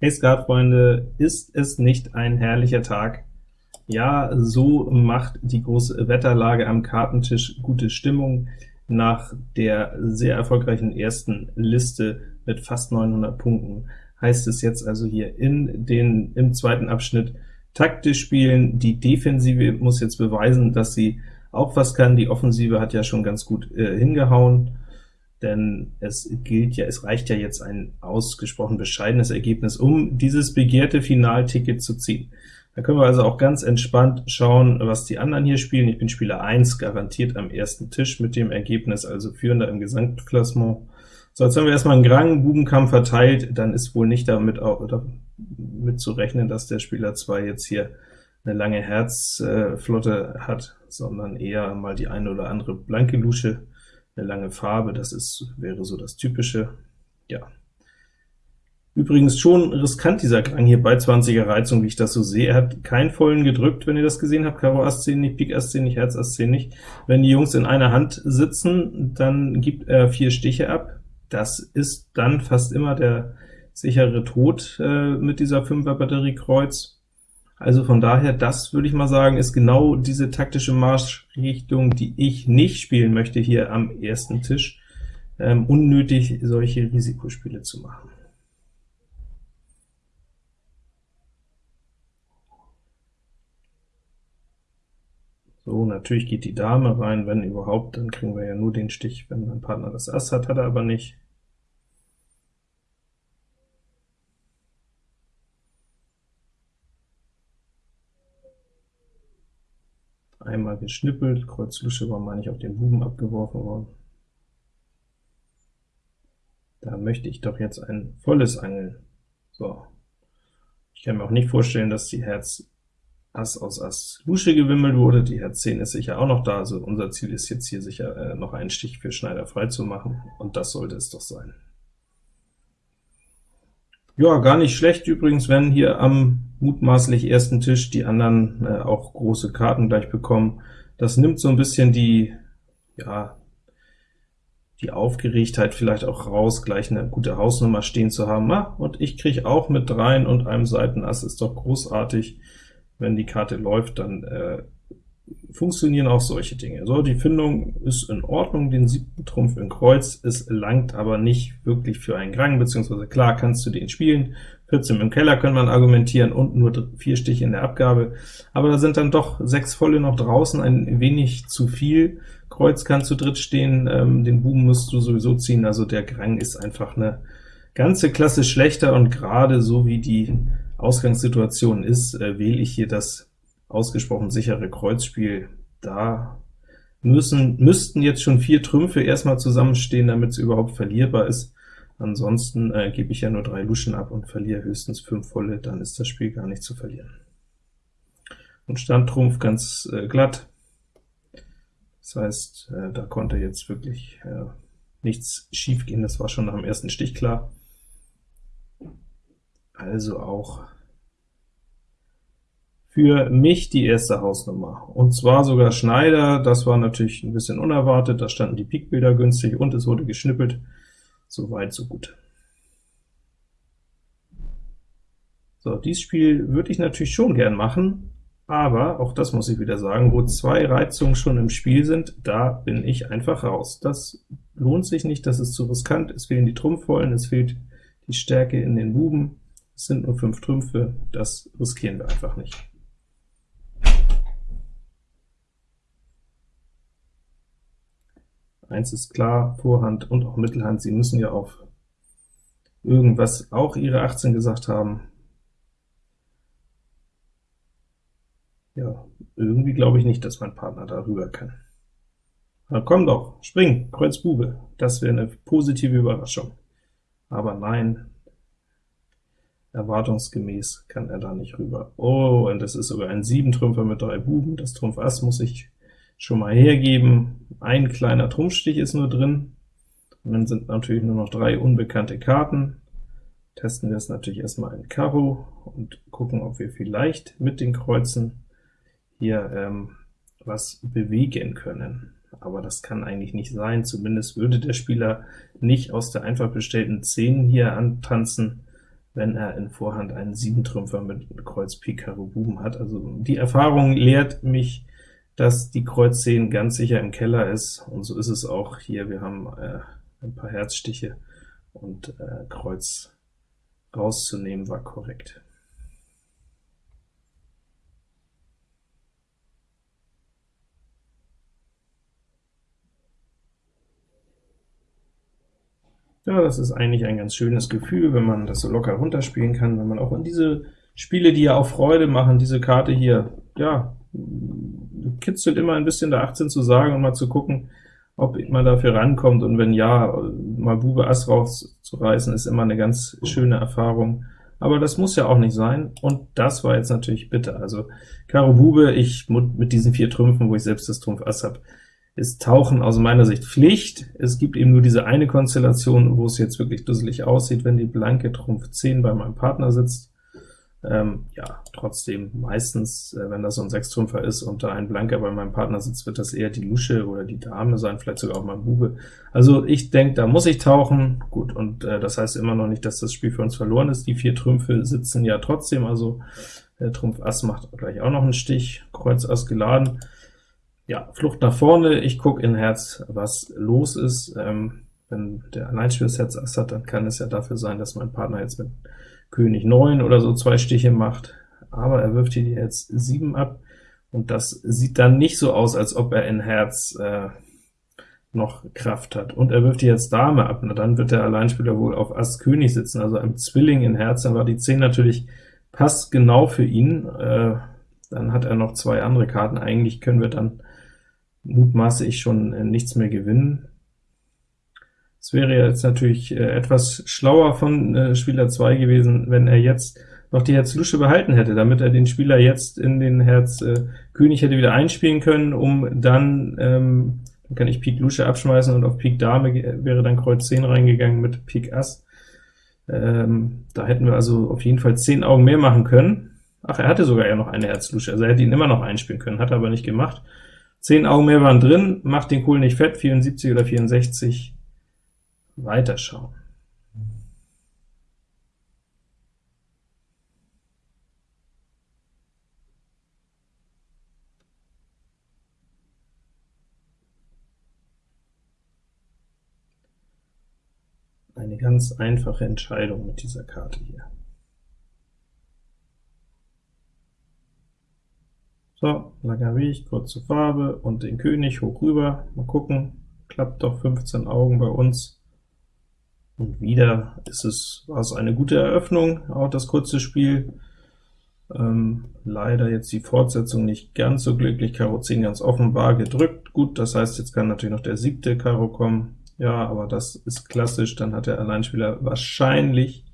Hey Skatfreunde, ist es nicht ein herrlicher Tag? Ja, so macht die große Wetterlage am Kartentisch gute Stimmung nach der sehr erfolgreichen ersten Liste mit fast 900 Punkten. Heißt es jetzt also hier in den, im zweiten Abschnitt taktisch spielen. Die Defensive muss jetzt beweisen, dass sie auch was kann. Die Offensive hat ja schon ganz gut äh, hingehauen denn es gilt ja, es reicht ja jetzt ein ausgesprochen bescheidenes Ergebnis, um dieses begehrte Finalticket zu ziehen. Da können wir also auch ganz entspannt schauen, was die anderen hier spielen. Ich bin Spieler 1, garantiert am ersten Tisch mit dem Ergebnis, also führender im Gesamtklassement. So, jetzt haben wir erstmal einen Grang, Bubenkampf verteilt, dann ist wohl nicht damit, auch, damit zu rechnen, dass der Spieler 2 jetzt hier eine lange Herzflotte äh, hat, sondern eher mal die eine oder andere blanke Lusche eine lange Farbe, das ist, wäre so das Typische. Ja. Übrigens schon riskant dieser Krang hier bei 20er Reizung, wie ich das so sehe. Er hat keinen vollen gedrückt, wenn ihr das gesehen habt, Karo Ass 10 nicht, Pik Ass 10 nicht, Herz Ass 10 nicht. Wenn die Jungs in einer Hand sitzen, dann gibt er vier Stiche ab. Das ist dann fast immer der sichere Tod äh, mit dieser 5er Batterie Kreuz. Also von daher, das würde ich mal sagen, ist genau diese taktische Marschrichtung, die ich nicht spielen möchte hier am ersten Tisch, ähm, unnötig solche Risikospiele zu machen. So, natürlich geht die Dame rein, wenn überhaupt, dann kriegen wir ja nur den Stich, wenn mein Partner das Ass hat, hat er aber nicht. Einmal geschnippelt, Kreuz Lusche war, meine ich, auf den Buben abgeworfen worden. Da möchte ich doch jetzt ein volles angeln. So. Ich kann mir auch nicht vorstellen, dass die Herz Ass aus Ass Lusche gewimmelt wurde, die Herz 10 ist sicher auch noch da, also unser Ziel ist jetzt hier sicher äh, noch einen Stich für Schneider frei zu machen, und das sollte es doch sein. Ja, gar nicht schlecht übrigens, wenn hier am mutmaßlich ersten Tisch die anderen äh, auch große Karten gleich bekommen. Das nimmt so ein bisschen die, ja, die Aufgeregtheit vielleicht auch raus, gleich eine gute Hausnummer stehen zu haben. Ah, und ich kriege auch mit dreien und einem Seitenass, ist doch großartig. Wenn die Karte läuft, dann äh, funktionieren auch solche Dinge. So, die Findung ist in Ordnung, den siebten Trumpf in Kreuz, es langt aber nicht wirklich für einen Grang, beziehungsweise klar kannst du den spielen, 14 im Keller kann man argumentieren und nur vier Stiche in der Abgabe, aber da sind dann doch sechs volle noch draußen, ein wenig zu viel. Kreuz kann zu dritt stehen, ähm, den Buben musst du sowieso ziehen, also der Grang ist einfach eine ganze Klasse schlechter, und gerade so wie die Ausgangssituation ist, äh, wähle ich hier das ausgesprochen sichere Kreuzspiel. Da müssen, müssten jetzt schon vier Trümpfe erstmal zusammenstehen, damit es überhaupt verlierbar ist. Ansonsten äh, gebe ich ja nur drei Luschen ab und verliere höchstens fünf volle, dann ist das Spiel gar nicht zu verlieren. Und Standtrumpf ganz äh, glatt. Das heißt, äh, da konnte jetzt wirklich äh, nichts schief gehen, das war schon nach dem ersten Stich klar. Also auch für mich die erste Hausnummer, und zwar sogar Schneider, das war natürlich ein bisschen unerwartet, da standen die Pikbilder günstig und es wurde geschnippelt, so weit, so gut. So, dieses Spiel würde ich natürlich schon gern machen, aber, auch das muss ich wieder sagen, wo zwei Reizungen schon im Spiel sind, da bin ich einfach raus. Das lohnt sich nicht, das ist zu riskant, es fehlen die Trumpfvollen, es fehlt die Stärke in den Buben, es sind nur fünf Trümpfe, das riskieren wir einfach nicht. Eins ist klar, Vorhand und auch Mittelhand, sie müssen ja auf irgendwas auch ihre 18 gesagt haben. Ja, irgendwie glaube ich nicht, dass mein Partner darüber kann. Na komm doch, spring, Kreuz Bube, das wäre eine positive Überraschung. Aber nein, erwartungsgemäß kann er da nicht rüber. Oh, und das ist sogar ein 7-Trümpfer mit drei Buben, das Trumpf Ass muss ich schon mal hergeben. Ein kleiner Trumpfstich ist nur drin, und dann sind natürlich nur noch drei unbekannte Karten. Testen wir es natürlich erstmal in Karo und gucken, ob wir vielleicht mit den Kreuzen hier ähm, was bewegen können. Aber das kann eigentlich nicht sein, zumindest würde der Spieler nicht aus der einfach bestellten 10 hier antanzen, wenn er in Vorhand einen Siebentrümpfer mit Kreuz Pik Karo Buben hat. Also die Erfahrung lehrt mich, dass die Kreuz 10 ganz sicher im Keller ist, und so ist es auch hier. Wir haben äh, ein paar Herzstiche, und äh, Kreuz rauszunehmen war korrekt. Ja, das ist eigentlich ein ganz schönes Gefühl, wenn man das so locker runterspielen kann, wenn man auch in diese Spiele, die ja auch Freude machen, diese Karte hier, ja, kitzelt immer ein bisschen der 18 zu sagen und mal zu gucken, ob man dafür rankommt, und wenn ja, mal Bube Ass rauszureißen, ist immer eine ganz schöne Erfahrung. Aber das muss ja auch nicht sein, und das war jetzt natürlich bitter. Also Karo Bube, ich mit diesen vier Trümpfen, wo ich selbst das Trumpf Ass habe, ist Tauchen aus meiner Sicht Pflicht. Es gibt eben nur diese eine Konstellation, wo es jetzt wirklich dusselig aussieht, wenn die blanke Trumpf 10 bei meinem Partner sitzt. Ähm, ja, trotzdem meistens, äh, wenn das so ein Sechstrümpfer ist und da ein Blanker bei meinem Partner sitzt, wird das eher die Lusche oder die Dame sein, vielleicht sogar auch mein Bube. Also ich denke, da muss ich tauchen. Gut, und äh, das heißt immer noch nicht, dass das Spiel für uns verloren ist. Die vier Trümpfe sitzen ja trotzdem, also der Trumpf Ass macht gleich auch noch einen Stich, Kreuz Ass geladen. Ja, Flucht nach vorne, ich gucke in Herz, was los ist. Ähm, wenn der Alleinspieler Herz Ass hat, dann kann es ja dafür sein, dass mein Partner jetzt mit König 9 oder so zwei Stiche macht, aber er wirft hier jetzt 7 ab, und das sieht dann nicht so aus, als ob er in Herz äh, noch Kraft hat. Und er wirft hier jetzt Dame ab, na dann wird der Alleinspieler wohl auf Ass König sitzen, also ein Zwilling in Herz, dann war die 10 natürlich passt genau für ihn, äh, dann hat er noch zwei andere Karten, eigentlich können wir dann mutmaße ich schon äh, nichts mehr gewinnen. Es wäre jetzt natürlich äh, etwas schlauer von äh, Spieler 2 gewesen, wenn er jetzt noch die Herz Lusche behalten hätte, damit er den Spieler jetzt in den Herz äh, König hätte wieder einspielen können, um dann, ähm, dann kann ich Pik Lusche abschmeißen, und auf Pik Dame wäre dann Kreuz 10 reingegangen mit Pik Ass. Ähm, da hätten wir also auf jeden Fall 10 Augen mehr machen können. Ach, er hatte sogar ja noch eine Herz Lusche, also er hätte ihn immer noch einspielen können, hat er aber nicht gemacht. 10 Augen mehr waren drin, macht den Kohl nicht fett, 74 oder 64, weiterschauen. Eine ganz einfache Entscheidung mit dieser Karte hier. So, Weg, kurze Farbe und den König hoch rüber. Mal gucken, klappt doch 15 Augen bei uns. Und wieder ist es, war es eine gute Eröffnung, auch das kurze Spiel. Ähm, leider jetzt die Fortsetzung nicht ganz so glücklich, Karo 10 ganz offenbar gedrückt. Gut, das heißt, jetzt kann natürlich noch der siebte Karo kommen. Ja, aber das ist klassisch, dann hat der Alleinspieler wahrscheinlich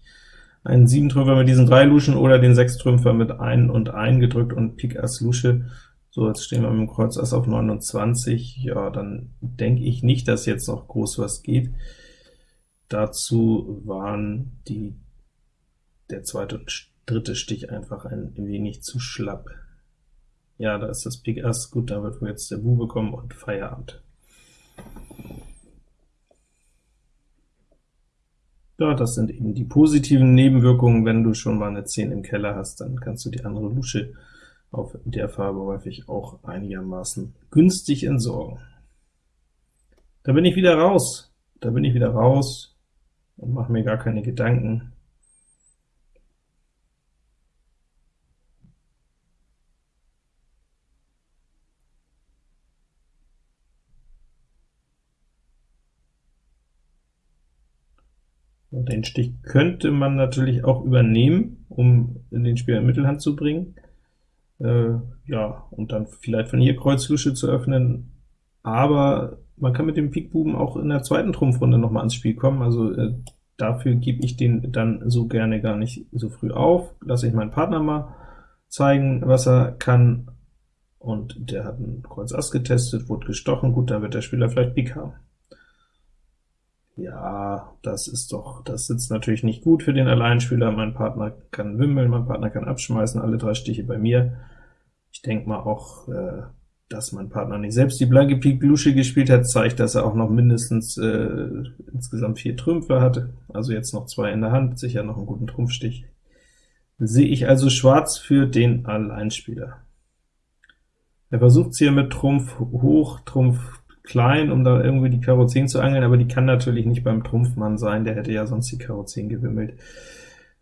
einen Siebentrümpfer mit diesen drei Luschen oder den Sechstrümpfer mit ein und ein gedrückt und Pik Ass Lusche. So, jetzt stehen wir mit dem Kreuz Ass auf 29. Ja, dann denke ich nicht, dass jetzt noch groß was geht. Dazu waren die, der zweite und dritte Stich einfach ein wenig zu schlapp. Ja, da ist das Pik Ass, gut, da wird wohl jetzt der Bube kommen und Feierabend. Ja, das sind eben die positiven Nebenwirkungen. Wenn du schon mal eine 10 im Keller hast, dann kannst du die andere Lusche auf der Farbe häufig auch einigermaßen günstig entsorgen. Da bin ich wieder raus. Da bin ich wieder raus und mache mir gar keine Gedanken. Den Stich könnte man natürlich auch übernehmen, um den Spieler in Mittelhand zu bringen. Äh, ja, und dann vielleicht von hier Kreuz Lusche zu öffnen, aber man kann mit dem Pikbuben auch in der zweiten Trumpfrunde noch mal ans Spiel kommen, also äh, dafür gebe ich den dann so gerne gar nicht so früh auf, lasse ich meinen Partner mal zeigen, was er kann, und der hat einen Kreuz Ass getestet, wurde gestochen, gut, dann wird der Spieler vielleicht Pik haben. Ja, das ist doch, das sitzt natürlich nicht gut für den Alleinspieler, mein Partner kann wimmeln, mein Partner kann abschmeißen, alle drei Stiche bei mir. Ich denke mal auch, äh, dass mein Partner nicht selbst die blanke Pik Lusche gespielt hat, zeigt, dass er auch noch mindestens äh, insgesamt vier Trümpfe hatte, also jetzt noch zwei in der Hand, sicher noch einen guten Trumpfstich. Sehe ich also schwarz für den Alleinspieler. Er versucht es hier mit Trumpf hoch, Trumpf klein, um da irgendwie die Karo 10 zu angeln, aber die kann natürlich nicht beim Trumpfmann sein, der hätte ja sonst die Karo 10 gewimmelt.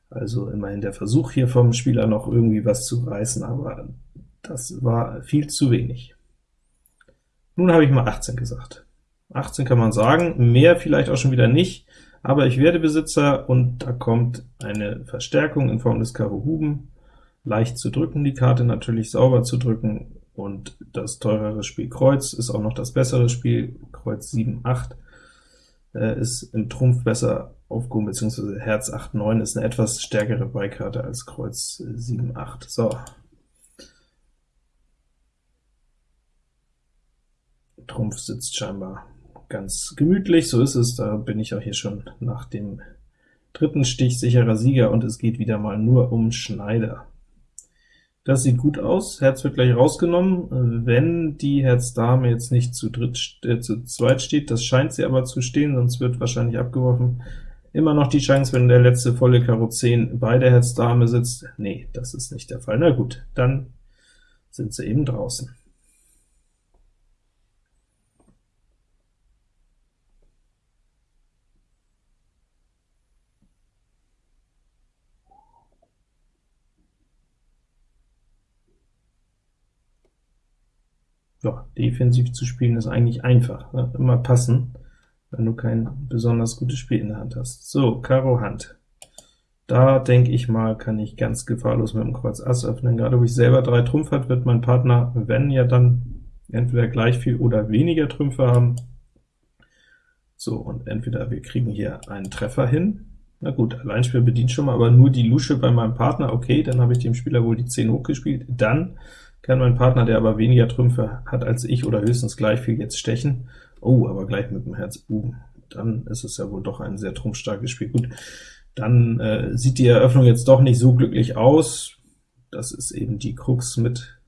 Also immerhin der Versuch hier vom Spieler noch irgendwie was zu reißen, aber das war viel zu wenig. Nun habe ich mal 18 gesagt. 18 kann man sagen, mehr vielleicht auch schon wieder nicht, aber ich werde Besitzer, und da kommt eine Verstärkung in Form des Karo Huben. Leicht zu drücken, die Karte natürlich sauber zu drücken, und das teurere Spiel Kreuz ist auch noch das bessere Spiel. Kreuz 7, 8 äh, ist im Trumpf besser aufgehoben, beziehungsweise Herz 8, 9 ist eine etwas stärkere Beikarte als Kreuz 7, 8. So, Trumpf sitzt scheinbar ganz gemütlich, so ist es, da bin ich auch hier schon nach dem dritten Stich sicherer Sieger, und es geht wieder mal nur um Schneider. Das sieht gut aus, Herz wird gleich rausgenommen, wenn die Herz-Dame jetzt nicht zu, dritt, äh, zu zweit steht, das scheint sie aber zu stehen, sonst wird wahrscheinlich abgeworfen. Immer noch die Chance, wenn der letzte volle Karo 10 bei der Herz-Dame sitzt. Nee, das ist nicht der Fall. Na gut, dann sind sie eben draußen. Ja, defensiv zu spielen ist eigentlich einfach, ne? immer passen, wenn du kein besonders gutes Spiel in der Hand hast. So, Karo Hand. Da denke ich mal, kann ich ganz gefahrlos mit dem Kreuz Ass öffnen. Gerade wo ich selber drei Trumpf hat, wird mein Partner, wenn ja dann entweder gleich viel oder weniger Trümpfe haben. So, und entweder wir kriegen hier einen Treffer hin. Na gut, Alleinspiel bedient schon mal, aber nur die Lusche bei meinem Partner. Okay, dann habe ich dem Spieler wohl die 10 hochgespielt. Dann kann mein Partner, der aber weniger Trümpfe hat als ich, oder höchstens gleich viel, jetzt stechen. Oh, aber gleich mit dem Herz Buben. Dann ist es ja wohl doch ein sehr trumpfstarkes Spiel. Gut, dann äh, sieht die Eröffnung jetzt doch nicht so glücklich aus. Das ist eben die Krux mit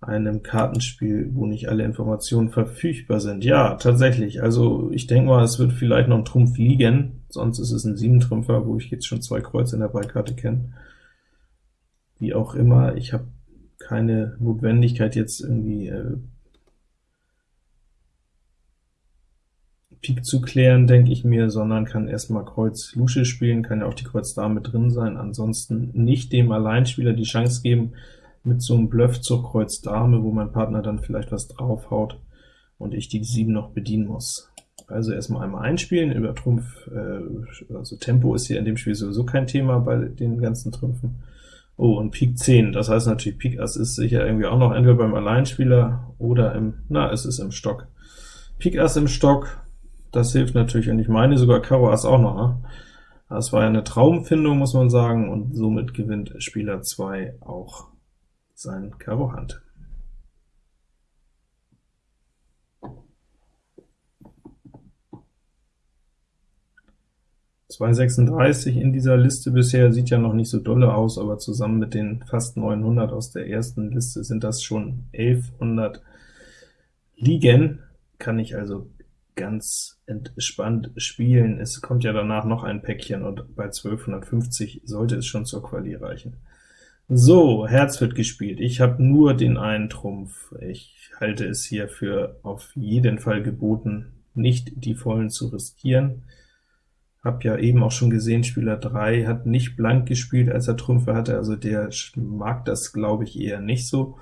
einem Kartenspiel, wo nicht alle Informationen verfügbar sind. Ja, tatsächlich, also ich denke mal, es wird vielleicht noch ein Trumpf liegen, sonst ist es ein Siebentrümpfer, wo ich jetzt schon zwei Kreuze in der Beikarte kenne. Wie auch immer, ich habe keine Notwendigkeit, jetzt irgendwie äh, Pik zu klären, denke ich mir, sondern kann erstmal Kreuz Lusche spielen, kann ja auch die Kreuz Dame drin sein, ansonsten nicht dem Alleinspieler die Chance geben, mit so einem Bluff zur Kreuz Dame, wo mein Partner dann vielleicht was draufhaut und ich die 7 noch bedienen muss. Also erstmal einmal einspielen, über Trumpf, äh, also Tempo ist hier in dem Spiel sowieso kein Thema bei den ganzen Trümpfen. Oh, und Pik 10, das heißt natürlich, Pik Ass ist sicher irgendwie auch noch entweder beim Alleinspieler oder im, na, es ist im Stock. Pik Ass im Stock, das hilft natürlich, und ich meine sogar Karo Ass auch noch. Ne? Das war ja eine Traumfindung, muss man sagen, und somit gewinnt Spieler 2 auch sein Karo Hand. 236 in dieser Liste bisher sieht ja noch nicht so dolle aus, aber zusammen mit den fast 900 aus der ersten Liste sind das schon 1100 liegen, kann ich also ganz entspannt spielen. Es kommt ja danach noch ein Päckchen, und bei 1250 sollte es schon zur Quali reichen. So, Herz wird gespielt. Ich habe nur den einen Trumpf. Ich halte es hier für auf jeden Fall geboten, nicht die vollen zu riskieren. Hab ja eben auch schon gesehen, Spieler 3 hat nicht blank gespielt, als er Trümpfe hatte, also der mag das, glaube ich, eher nicht so,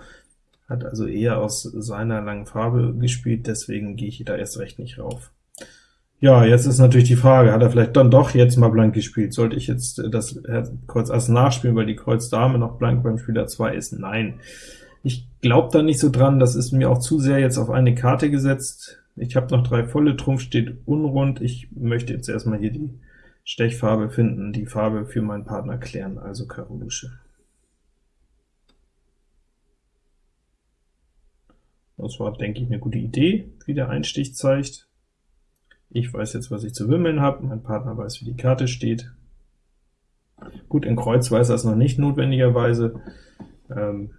hat also eher aus seiner langen Farbe gespielt, deswegen gehe ich da erst recht nicht rauf. Ja, jetzt ist natürlich die Frage, hat er vielleicht dann doch jetzt mal blank gespielt? Sollte ich jetzt das Kreuz Ass nachspielen, weil die Kreuz Dame noch blank beim Spieler 2 ist? Nein. Ich glaube da nicht so dran, das ist mir auch zu sehr jetzt auf eine Karte gesetzt. Ich habe noch drei volle, Trumpf steht unrund. Ich möchte jetzt erstmal hier die Stechfarbe finden, die Farbe für meinen Partner klären, also Karo Lusche. Das war, denke ich, eine gute Idee, wie der Einstich zeigt. Ich weiß jetzt, was ich zu wimmeln habe, mein Partner weiß, wie die Karte steht. Gut, in Kreuz weiß er es noch nicht notwendigerweise. Ähm,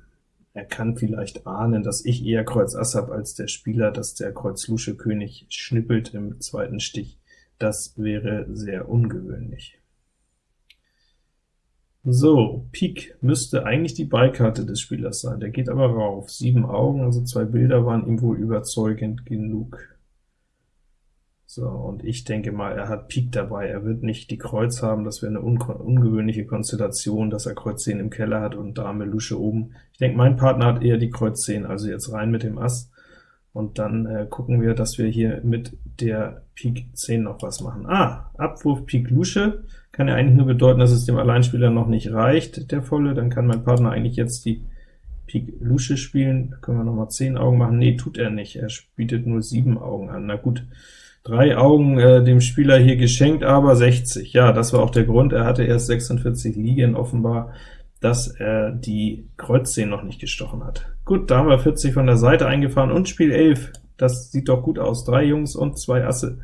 er kann vielleicht ahnen, dass ich eher Kreuz Ass habe als der Spieler, dass der Kreuz Lusche König schnippelt im zweiten Stich. Das wäre sehr ungewöhnlich. So, Pik müsste eigentlich die Beikarte des Spielers sein, der geht aber rauf. Sieben Augen, also zwei Bilder waren ihm wohl überzeugend genug. So, und ich denke mal, er hat Pik dabei, er wird nicht die Kreuz haben, das wäre eine un ungewöhnliche Konstellation, dass er Kreuz 10 im Keller hat und Dame Lusche oben. Ich denke, mein Partner hat eher die Kreuz 10, also jetzt rein mit dem Ass, und dann äh, gucken wir, dass wir hier mit der Pik 10 noch was machen. Ah, Abwurf Pik Lusche. Kann ja eigentlich nur bedeuten, dass es dem Alleinspieler noch nicht reicht, der volle, dann kann mein Partner eigentlich jetzt die Pik Lusche spielen, da können wir noch mal 10 Augen machen, nee, tut er nicht, er bietet nur 7 Augen an, na gut, Drei Augen äh, dem Spieler hier geschenkt, aber 60. Ja, das war auch der Grund, er hatte erst 46 liegen offenbar, dass er die Kreuz 10 noch nicht gestochen hat. Gut, da haben wir 40 von der Seite eingefahren und Spiel 11. Das sieht doch gut aus. Drei Jungs und zwei Asse.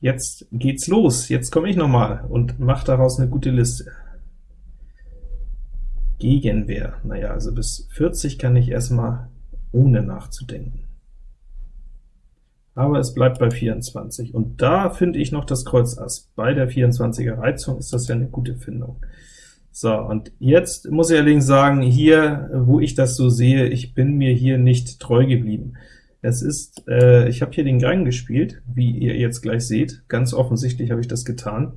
Jetzt geht's los. Jetzt komme ich noch mal und mache daraus eine gute Liste. Gegenwehr. Naja, also bis 40 kann ich erstmal ohne nachzudenken aber es bleibt bei 24. Und da finde ich noch das Kreuz Ass. Bei der 24er Reizung ist das ja eine gute Findung. So, und jetzt muss ich allerdings sagen, hier, wo ich das so sehe, ich bin mir hier nicht treu geblieben. Es ist, äh, ich habe hier den Gang gespielt, wie ihr jetzt gleich seht. Ganz offensichtlich habe ich das getan.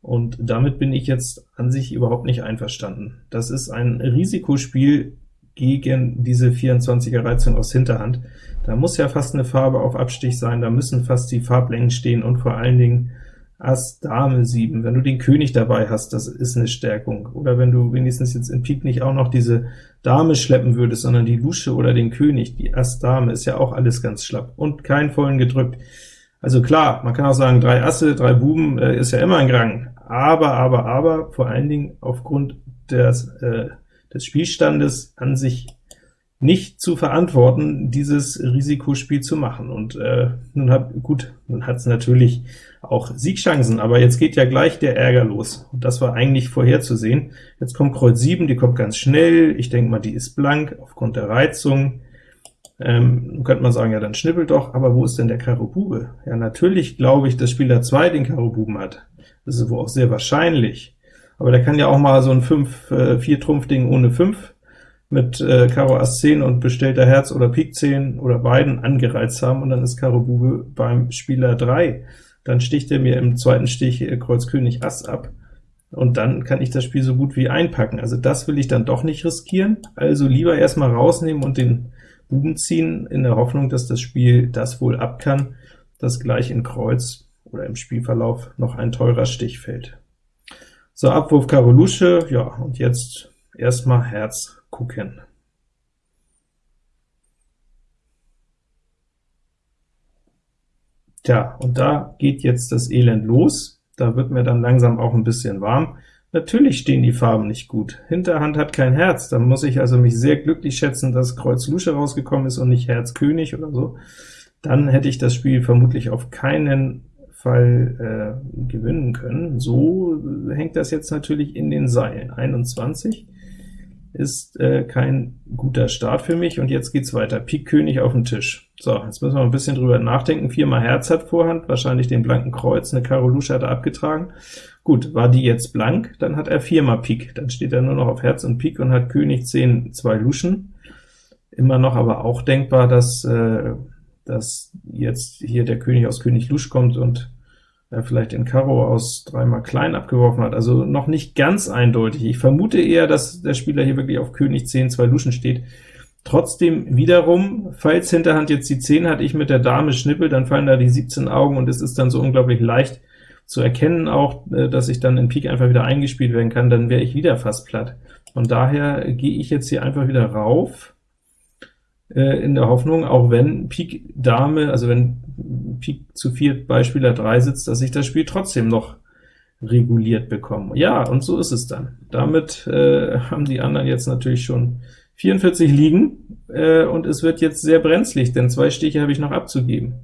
Und damit bin ich jetzt an sich überhaupt nicht einverstanden. Das ist ein Risikospiel gegen diese 24er Reizung aus Hinterhand. Da muss ja fast eine Farbe auf Abstich sein, da müssen fast die Farblängen stehen und vor allen Dingen Ass, Dame 7. Wenn du den König dabei hast, das ist eine Stärkung. Oder wenn du wenigstens jetzt in Pik nicht auch noch diese Dame schleppen würdest, sondern die Lusche oder den König, die Ass, Dame, ist ja auch alles ganz schlapp und kein vollen gedrückt. Also klar, man kann auch sagen, drei Asse, drei Buben äh, ist ja immer ein Grang, aber, aber, aber, vor allen Dingen aufgrund des, äh, des Spielstandes an sich nicht zu verantworten, dieses Risikospiel zu machen. Und äh, nun hat gut, nun hat es natürlich auch Siegchancen, aber jetzt geht ja gleich der Ärger los. Und das war eigentlich vorherzusehen. Jetzt kommt Kreuz 7, die kommt ganz schnell. Ich denke mal, die ist blank aufgrund der Reizung. Ähm, könnte man sagen, ja, dann schnippelt doch, aber wo ist denn der Karo Bube? Ja, natürlich glaube ich, dass Spieler 2 den Karo Buben hat. Das ist wohl auch sehr wahrscheinlich. Aber der kann ja auch mal so ein 5, äh, 4 Trumpf Ding ohne 5 mit äh, Karo Ass 10 und bestellter Herz oder Pik 10 oder beiden angereizt haben, und dann ist Karo Bube beim Spieler 3. Dann sticht er mir im zweiten Stich äh, Kreuz König Ass ab, und dann kann ich das Spiel so gut wie einpacken. Also das will ich dann doch nicht riskieren, also lieber erstmal rausnehmen und den Buben ziehen, in der Hoffnung, dass das Spiel das wohl ab kann, dass gleich in Kreuz oder im Spielverlauf noch ein teurer Stich fällt. So, Abwurf Karo Lusche, ja, und jetzt erstmal Herz gucken. Tja, und da geht jetzt das Elend los. Da wird mir dann langsam auch ein bisschen warm. Natürlich stehen die Farben nicht gut. Hinterhand hat kein Herz, da muss ich also mich sehr glücklich schätzen, dass Kreuz Lusche rausgekommen ist und nicht Herz König oder so. Dann hätte ich das Spiel vermutlich auf keinen Fall äh, gewinnen können. So hängt das jetzt natürlich in den Seilen. 21 ist äh, kein guter Start für mich, und jetzt geht's weiter. Pik König auf den Tisch. So, jetzt müssen wir ein bisschen drüber nachdenken. Viermal Herz hat Vorhand, wahrscheinlich den blanken Kreuz, eine Karo Lusche hat er abgetragen. Gut, war die jetzt blank, dann hat er viermal Pik, dann steht er nur noch auf Herz und Pik und hat König 10, zwei Luschen. Immer noch aber auch denkbar, dass, äh, dass jetzt hier der König aus König Lusch kommt und äh, vielleicht den Karo aus dreimal klein abgeworfen hat, also noch nicht ganz eindeutig. Ich vermute eher, dass der Spieler hier wirklich auf König 10 zwei Luschen steht. Trotzdem wiederum, falls Hinterhand jetzt die 10 hat, ich mit der Dame schnippel, dann fallen da die 17 Augen, und es ist dann so unglaublich leicht zu erkennen auch, äh, dass ich dann in Pik einfach wieder eingespielt werden kann, dann wäre ich wieder fast platt. Von daher gehe ich jetzt hier einfach wieder rauf, äh, in der Hoffnung, auch wenn Pik Dame, also wenn Pik zu 4 bei Spieler 3 sitzt, dass ich das Spiel trotzdem noch reguliert bekomme. Ja, und so ist es dann. Damit äh, haben die anderen jetzt natürlich schon 44 liegen, äh, und es wird jetzt sehr brenzlig, denn zwei Stiche habe ich noch abzugeben.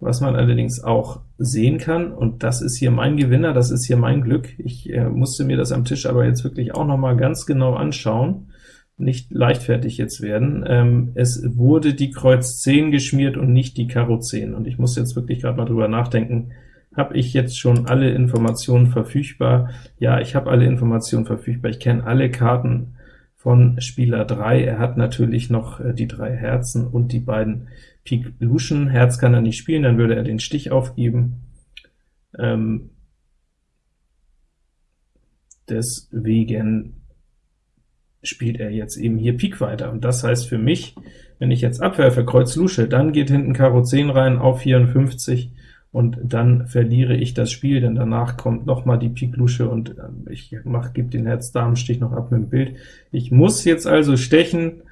Was man allerdings auch sehen kann, und das ist hier mein Gewinner, das ist hier mein Glück, ich äh, musste mir das am Tisch aber jetzt wirklich auch noch mal ganz genau anschauen, nicht leichtfertig jetzt werden. Ähm, es wurde die Kreuz 10 geschmiert und nicht die Karo 10, und ich muss jetzt wirklich gerade mal drüber nachdenken, habe ich jetzt schon alle Informationen verfügbar? Ja, ich habe alle Informationen verfügbar, ich kenne alle Karten von Spieler 3. Er hat natürlich noch äh, die drei Herzen und die beiden Pik Luschen. Herz kann er nicht spielen, dann würde er den Stich aufgeben. Ähm, deswegen spielt er jetzt eben hier Pik weiter, und das heißt für mich, wenn ich jetzt abwerfe, Kreuz Lusche, dann geht hinten Karo 10 rein auf 54, und dann verliere ich das Spiel, denn danach kommt noch mal die Pik Lusche, und ähm, ich mach, gebe den Herz-Damen-Stich noch ab mit dem Bild. Ich muss jetzt also stechen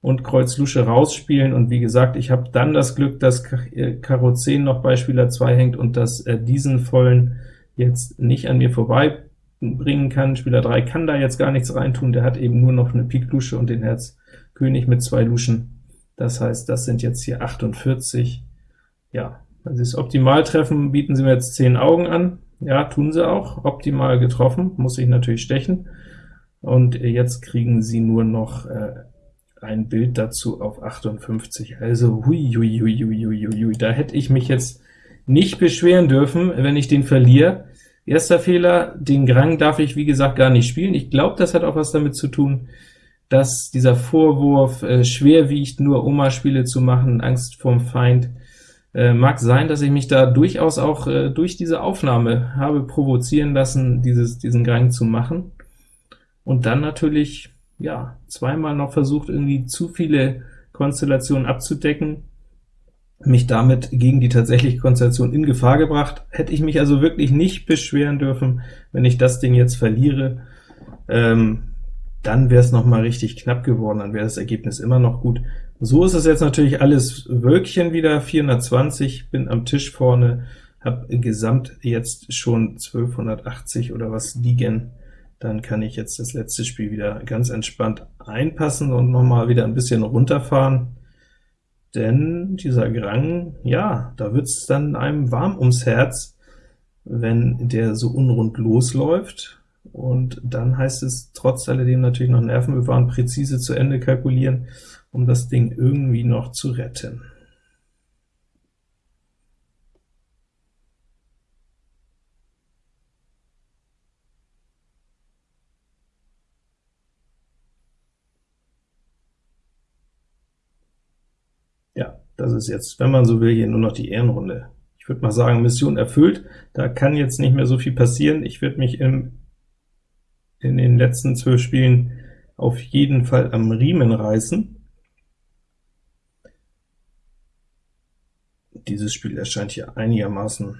und Kreuz Lusche rausspielen, und wie gesagt, ich habe dann das Glück, dass äh, Karo 10 noch bei Spieler 2 hängt, und dass er diesen vollen jetzt nicht an mir vorbei bringen kann. Spieler 3 kann da jetzt gar nichts reintun, der hat eben nur noch eine Pik Lusche und den Herz König mit zwei Luschen. Das heißt, das sind jetzt hier 48. Ja, wenn sie es optimal treffen, bieten sie mir jetzt 10 Augen an. Ja, tun sie auch, optimal getroffen, muss ich natürlich stechen. Und jetzt kriegen sie nur noch äh, ein Bild dazu auf 58. Also hui, hui, hui, hui, hui, hui. da hätte ich mich jetzt nicht beschweren dürfen, wenn ich den verliere. Erster Fehler, den Grang darf ich wie gesagt gar nicht spielen. Ich glaube, das hat auch was damit zu tun, dass dieser Vorwurf äh, schwer nur Oma-Spiele zu machen, Angst vorm Feind, äh, mag sein, dass ich mich da durchaus auch äh, durch diese Aufnahme habe provozieren lassen, dieses, diesen Grang zu machen, und dann natürlich ja zweimal noch versucht, irgendwie zu viele Konstellationen abzudecken, mich damit gegen die tatsächliche Konstellation in Gefahr gebracht. Hätte ich mich also wirklich nicht beschweren dürfen, wenn ich das Ding jetzt verliere, ähm, dann wäre es noch mal richtig knapp geworden, dann wäre das Ergebnis immer noch gut. So ist es jetzt natürlich alles Wölkchen wieder, 420, bin am Tisch vorne, habe gesamt jetzt schon 1280 oder was liegen, dann kann ich jetzt das letzte Spiel wieder ganz entspannt einpassen und noch mal wieder ein bisschen runterfahren denn dieser Grang, ja, da wird's dann einem warm ums Herz, wenn der so unrund losläuft, und dann heißt es trotz alledem natürlich noch Nerven bewahren, präzise zu Ende kalkulieren, um das Ding irgendwie noch zu retten. Das ist jetzt, wenn man so will, hier nur noch die Ehrenrunde. Ich würde mal sagen, Mission erfüllt, da kann jetzt nicht mehr so viel passieren. Ich würde mich im, in den letzten zwölf Spielen auf jeden Fall am Riemen reißen. Dieses Spiel erscheint hier einigermaßen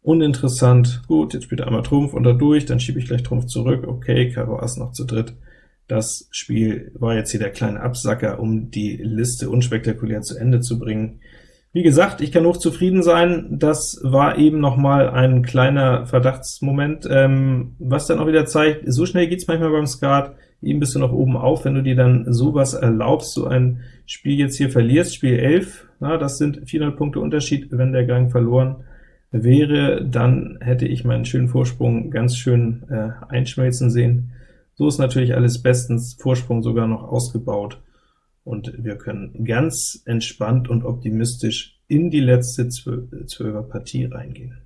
uninteressant. Gut, jetzt spielt er einmal Trumpf und dadurch, dann schiebe ich gleich Trumpf zurück. Okay, Karo Ass noch zu dritt. Das Spiel war jetzt hier der kleine Absacker, um die Liste unspektakulär zu Ende zu bringen. Wie gesagt, ich kann hoch zufrieden sein, das war eben noch mal ein kleiner Verdachtsmoment, ähm, was dann auch wieder zeigt, so schnell geht's manchmal beim Skat, eben bist du noch oben auf, wenn du dir dann sowas erlaubst, so ein Spiel jetzt hier verlierst, Spiel 11, na, das sind 400 Punkte Unterschied, wenn der Gang verloren wäre, dann hätte ich meinen schönen Vorsprung ganz schön äh, einschmelzen sehen. So ist natürlich alles bestens, Vorsprung sogar noch ausgebaut, und wir können ganz entspannt und optimistisch in die letzte Zwölfer Partie reingehen.